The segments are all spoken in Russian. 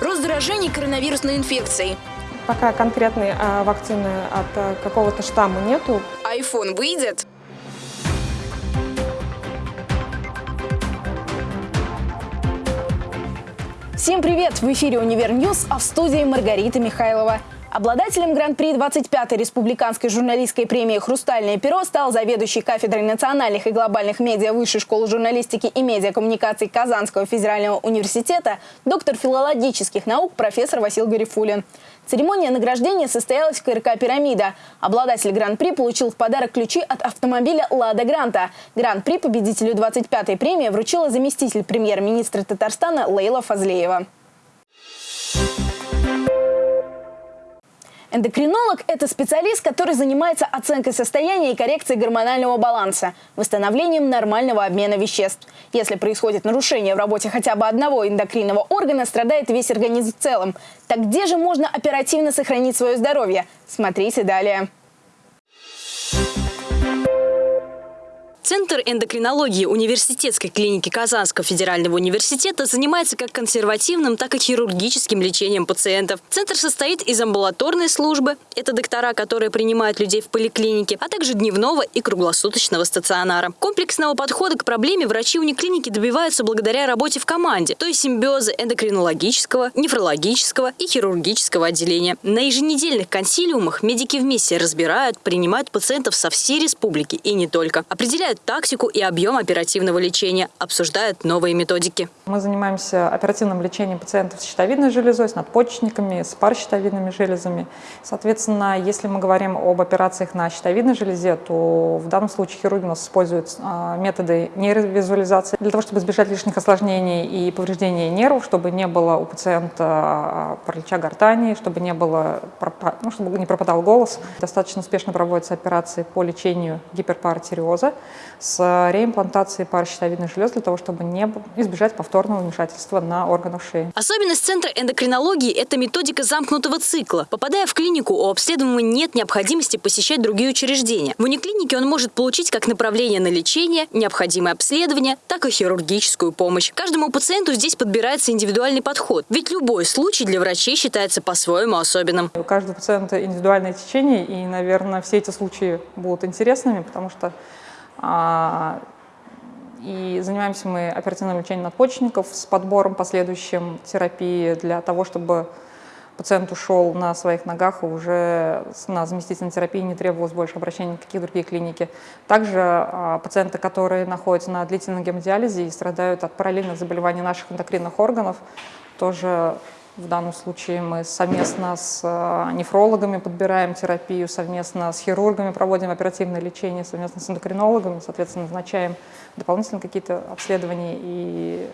Рост заражений коронавирусной инфекцией. Пока конкретной а, вакцины от а, какого-то штамма нету. Айфон выйдет? Всем привет! В эфире «Универ News», а в студии Маргарита Михайлова. Обладателем Гран-при 25-й республиканской журналистской премии «Хрустальное перо» стал заведующий кафедрой национальных и глобальных медиа Высшей школы журналистики и медиакоммуникаций Казанского федерального университета, доктор филологических наук профессор Васил Гарифулин. Церемония награждения состоялась в КРК «Пирамида». Обладатель Гран-при получил в подарок ключи от автомобиля «Лада Гранта». Гран-при победителю 25-й премии вручила заместитель премьер-министра Татарстана Лейла Фазлеева. Эндокринолог – это специалист, который занимается оценкой состояния и коррекцией гормонального баланса, восстановлением нормального обмена веществ. Если происходит нарушение в работе хотя бы одного эндокринного органа, страдает весь организм в целом. Так где же можно оперативно сохранить свое здоровье? Смотрите далее. Центр эндокринологии университетской клиники Казанского федерального университета занимается как консервативным, так и хирургическим лечением пациентов. Центр состоит из амбулаторной службы, это доктора, которые принимают людей в поликлинике, а также дневного и круглосуточного стационара. Комплексного подхода к проблеме врачи униклиники добиваются благодаря работе в команде, то есть симбиоза эндокринологического, нефрологического и хирургического отделения. На еженедельных консилиумах медики вместе разбирают, принимают пациентов со всей республики и не только. Определяют тактику и объем оперативного лечения, обсуждают новые методики. Мы занимаемся оперативным лечением пациентов с щитовидной железой, с надпочечниками, с паращитовидными железами. Соответственно, если мы говорим об операциях на щитовидной железе, то в данном случае хирурги у нас используют а, методы нейровизуализации для того, чтобы избежать лишних осложнений и повреждений нервов, чтобы не было у пациента а, паралича гортани, чтобы не было, ну, чтобы не пропадал голос. Достаточно успешно проводятся операции по лечению гиперпаратиреоза с реимплантацией пары щитовидных желез для того, чтобы не избежать повторного вмешательства на органах шеи. Особенность Центра эндокринологии – это методика замкнутого цикла. Попадая в клинику, у обследуемого нет необходимости посещать другие учреждения. В униклинике он может получить как направление на лечение, необходимое обследование, так и хирургическую помощь. Каждому пациенту здесь подбирается индивидуальный подход, ведь любой случай для врачей считается по-своему особенным. У каждого пациента индивидуальное течение, и, наверное, все эти случаи будут интересными, потому что и занимаемся мы оперативным лечением надпочечников с подбором последующим терапии для того, чтобы пациент ушел на своих ногах и уже на заместительной терапии не требовалось больше обращения в какие другие клиники. Также а, пациенты, которые находятся на длительном гемодиализе и страдают от параллельных заболеваний наших эндокринных органов, тоже в данном случае мы совместно с э, нефрологами подбираем терапию, совместно с хирургами проводим оперативное лечение, совместно с эндокринологами, соответственно, назначаем дополнительные какие-то обследования и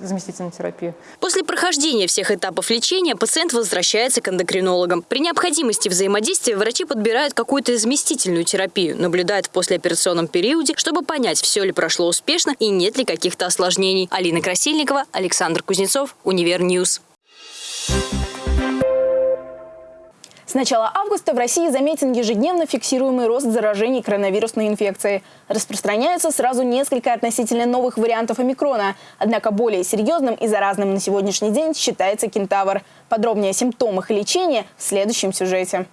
заместительную терапию. После прохождения всех этапов лечения пациент возвращается к эндокринологам. При необходимости взаимодействия врачи подбирают какую-то заместительную терапию, наблюдают в послеоперационном периоде, чтобы понять, все ли прошло успешно и нет ли каких-то осложнений. Алина Красильникова, Александр Кузнецов, Универ News. С начала августа в России заметен ежедневно фиксируемый рост заражений коронавирусной инфекцией. Распространяются сразу несколько относительно новых вариантов омикрона. Однако более серьезным и заразным на сегодняшний день считается кентавр. Подробнее о симптомах и лечении в следующем сюжете.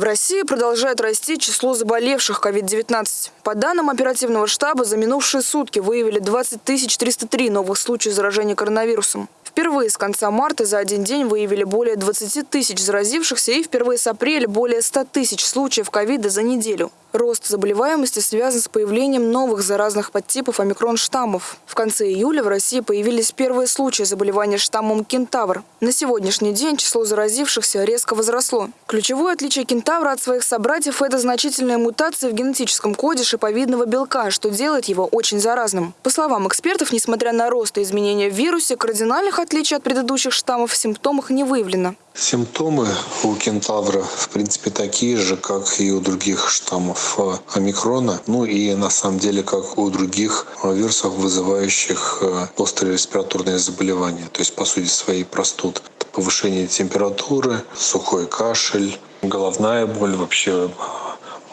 В России продолжает расти число заболевших COVID-19. По данным оперативного штаба, за минувшие сутки выявили 20 303 новых случаев заражения коронавирусом. Впервые с конца марта за один день выявили более 20 тысяч заразившихся и впервые с апреля более 100 тысяч случаев ковида за неделю. Рост заболеваемости связан с появлением новых заразных подтипов омикрон-штаммов. В конце июля в России появились первые случаи заболевания штаммом кентавр. На сегодняшний день число заразившихся резко возросло. Ключевое отличие кентавра от своих собратьев – это значительная мутация в генетическом коде шиповидного белка, что делает его очень заразным. По словам экспертов, несмотря на рост и изменения в вирусе, кардинальных отличий от предыдущих штаммов в симптомах не выявлено. Симптомы у кентавра, в принципе, такие же, как и у других штаммов э, омикрона, ну и на самом деле, как у других э, вирусов, вызывающих э, острые респираторные заболевания, то есть, по сути своей, простуд. Повышение температуры, сухой кашель, головная боль, вообще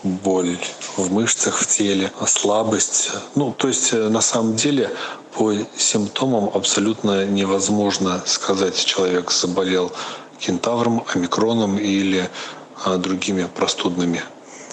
боль в мышцах в теле, слабость. Ну, то есть, на самом деле, По симптомам абсолютно невозможно сказать, человек заболел кентавром, омикроном или а, другими простудными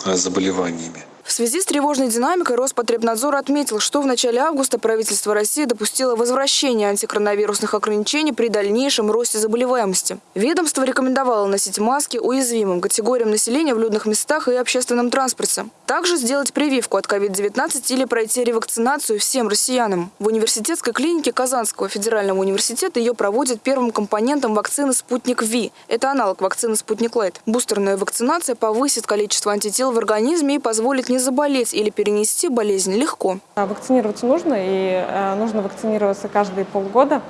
а, заболеваниями. В связи с тревожной динамикой Роспотребнадзор отметил, что в начале августа правительство России допустило возвращение антикоронавирусных ограничений при дальнейшем росте заболеваемости. Ведомство рекомендовало носить маски уязвимым категориям населения в людных местах и общественном транспорте. Также сделать прививку от COVID-19 или пройти ревакцинацию всем россиянам. В университетской клинике Казанского федерального университета ее проводят первым компонентом вакцины «Спутник Ви». Это аналог вакцины «Спутник Лайт». Бустерная вакцинация повысит количество антител в организме и позволит не заболеть или перенести болезнь легко. А, вакцинироваться нужно, и э, нужно вакцинироваться каждые полгода,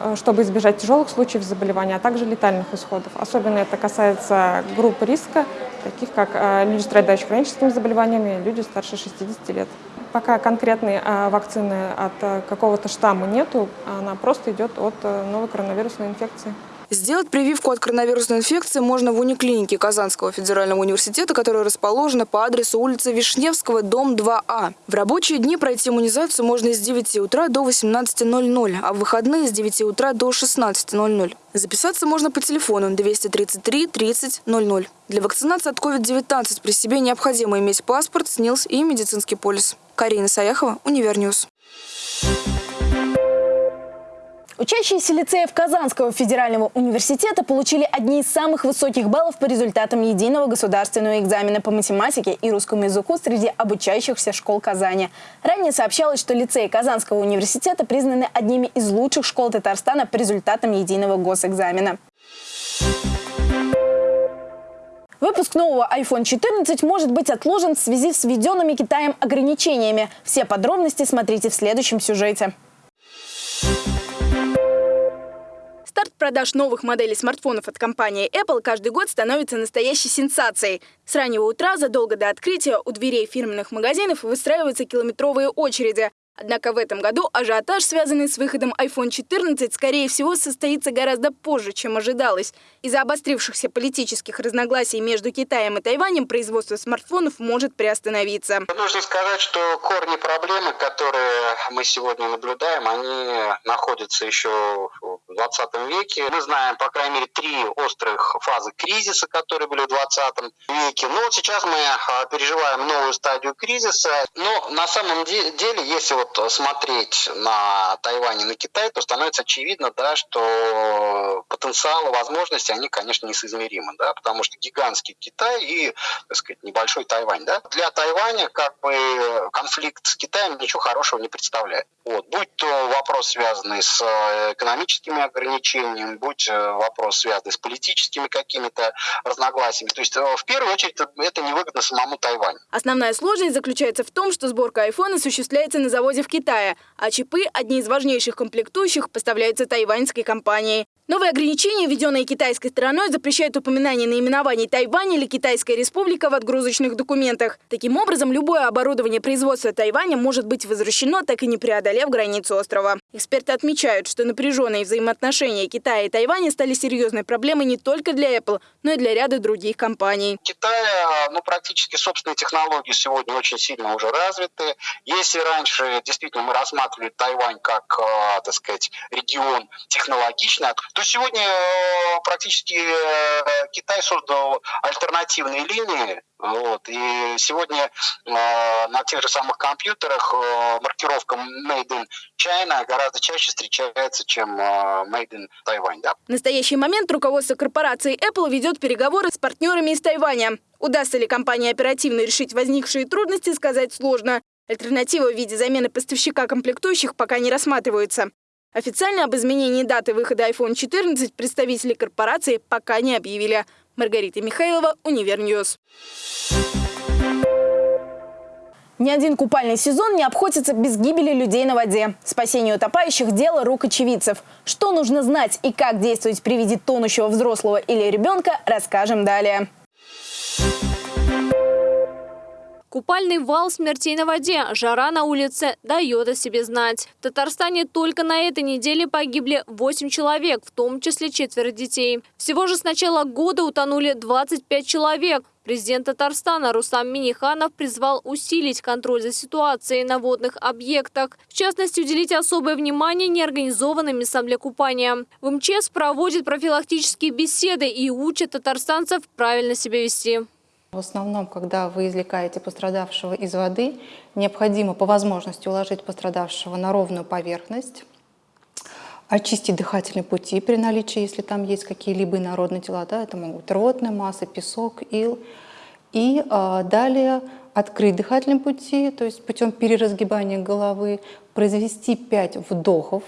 э, чтобы избежать тяжелых случаев заболевания, а также летальных исходов. Особенно это касается групп риска, таких как э, люди, страдающие хроническими заболеваниями, люди старше 60 лет. Пока конкретной вакцины от какого-то штамма нету, она просто идет от новой коронавирусной инфекции. Сделать прививку от коронавирусной инфекции можно в униклинике Казанского федерального университета, которая расположена по адресу улицы Вишневского, дом 2А. В рабочие дни пройти иммунизацию можно с 9 утра до 18.00, а в выходные с 9 утра до 16.00. Записаться можно по телефону 233 30 00. Для вакцинации от COVID-19 при себе необходимо иметь паспорт, СНИЛС и медицинский полис. Карина Саяхова, Универ News. Учащиеся лицеев Казанского федерального университета получили одни из самых высоких баллов по результатам единого государственного экзамена по математике и русскому языку среди обучающихся школ Казани. Ранее сообщалось, что лицеи Казанского университета признаны одними из лучших школ Татарстана по результатам единого госэкзамена. Выпуск нового iPhone 14 может быть отложен в связи с введенными Китаем ограничениями. Все подробности смотрите в следующем сюжете. Старт продаж новых моделей смартфонов от компании Apple каждый год становится настоящей сенсацией. С раннего утра, задолго до открытия, у дверей фирменных магазинов выстраиваются километровые очереди. Однако в этом году ажиотаж, связанный с выходом iPhone 14, скорее всего, состоится гораздо позже, чем ожидалось. Из-за обострившихся политических разногласий между Китаем и Тайванем производство смартфонов может приостановиться. Нужно сказать, что корни проблемы, которые мы сегодня наблюдаем, они находятся еще 20 веке. Мы знаем, по крайней мере, три острых фазы кризиса, которые были в 20 веке. Но вот сейчас мы а, переживаем новую стадию кризиса. Но на самом деле, если вот смотреть на Тайвань и на Китай, то становится очевидно, да, что потенциалы, возможности, они, конечно, несоизмеримы, да, потому что гигантский Китай и, так сказать, небольшой Тайвань, да. Для Тайваня как бы конфликт с Китаем ничего хорошего не представляет. Вот. Будь то вопрос, связанный с э, экономическими ограничениями, будь э, вопрос, связанный с политическими какими-то разногласиями. То есть, э, в первую очередь, это невыгодно самому Тайваню. Основная сложность заключается в том, что сборка айфона осуществляется на заводе в Китае, а чипы, одни из важнейших комплектующих, поставляются тайваньской компанией. Новые ограничения, введенные китайской стороной, запрещают упоминание наименований Тайвань или Китайская республика в отгрузочных документах. Таким образом, любое оборудование производства Тайваня может быть возвращено, так и не преодолев границу острова. Эксперты отмечают, что напряженные взаимоотношения Китая и Тайваня стали серьезной проблемой не только для Apple, но и для ряда других компаний. Китай, ну, практически собственные технологии сегодня очень сильно уже развиты. Если раньше действительно мы рассматривали Тайвань как, э, так сказать, регион технологичный, то сегодня э, практически э, Китай создал альтернативные линии, вот, и сегодня на тех же самых компьютерах маркировка Made in China гораздо чаще встречается, чем Made in Taiwan. Да? В настоящий момент руководство корпорации Apple ведет переговоры с партнерами из Тайваня. Удастся ли компании оперативно решить возникшие трудности, сказать сложно. Альтернатива в виде замены поставщика комплектующих пока не рассматривается. Официально об изменении даты выхода iPhone 14 представители корпорации пока не объявили. Маргарита Михайлова, Univer News. Ни один купальный сезон не обходится без гибели людей на воде. Спасение утопающих – дело рук очевидцев. Что нужно знать и как действовать при виде тонущего взрослого или ребенка, расскажем далее. Купальный вал смертей на воде, жара на улице дает о себе знать. В Татарстане только на этой неделе погибли 8 человек, в том числе четверо детей. Всего же с начала года утонули 25 человек. Президент Татарстана Рустам Миниханов призвал усилить контроль за ситуацией на водных объектах. В частности, уделить особое внимание неорганизованным купания. В МЧС проводят профилактические беседы и учат татарстанцев правильно себя вести. В основном, когда вы извлекаете пострадавшего из воды, необходимо по возможности уложить пострадавшего на ровную поверхность, очистить дыхательные пути при наличии, если там есть какие-либо инородные тела, да, это могут быть рвотная масса, песок, ил. И э, далее открыть дыхательные пути, то есть путем переразгибания головы, произвести 5 вдохов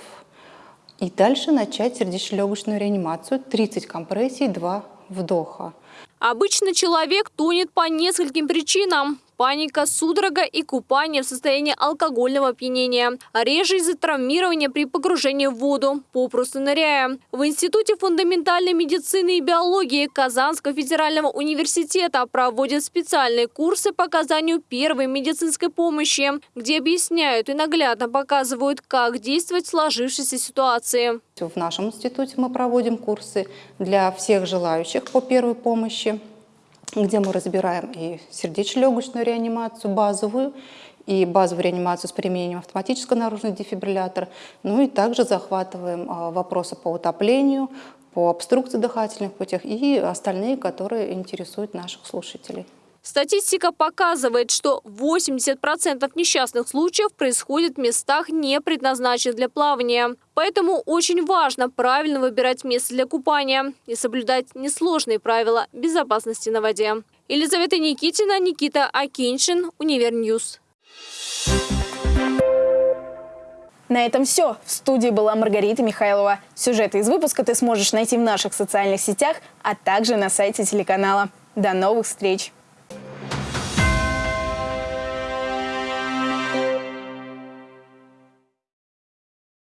и дальше начать сердечно-легочную реанимацию, 30 компрессий, 2 вдоха. Обычно человек тонет по нескольким причинам. Паника, судорога и купание в состоянии алкогольного опьянения. Реже из-за травмирования при погружении в воду, попросту ныряя. В Институте фундаментальной медицины и биологии Казанского федерального университета проводят специальные курсы по оказанию первой медицинской помощи, где объясняют и наглядно показывают, как действовать в сложившейся ситуации. В нашем институте мы проводим курсы для всех желающих по первой помощи где мы разбираем и сердечно-легочную реанимацию базовую, и базовую реанимацию с применением автоматического наружного дефибриллятора, ну и также захватываем а, вопросы по утоплению, по обструкции дыхательных путях и остальные, которые интересуют наших слушателей. Статистика показывает, что 80% несчастных случаев происходит в местах, не предназначенных для плавания. Поэтому очень важно правильно выбирать место для купания и соблюдать несложные правила безопасности на воде. Елизавета Никитина, Никита Акиншин, Univer News. На этом все. В студии была Маргарита Михайлова. Сюжеты из выпуска ты сможешь найти в наших социальных сетях, а также на сайте телеканала. До новых встреч!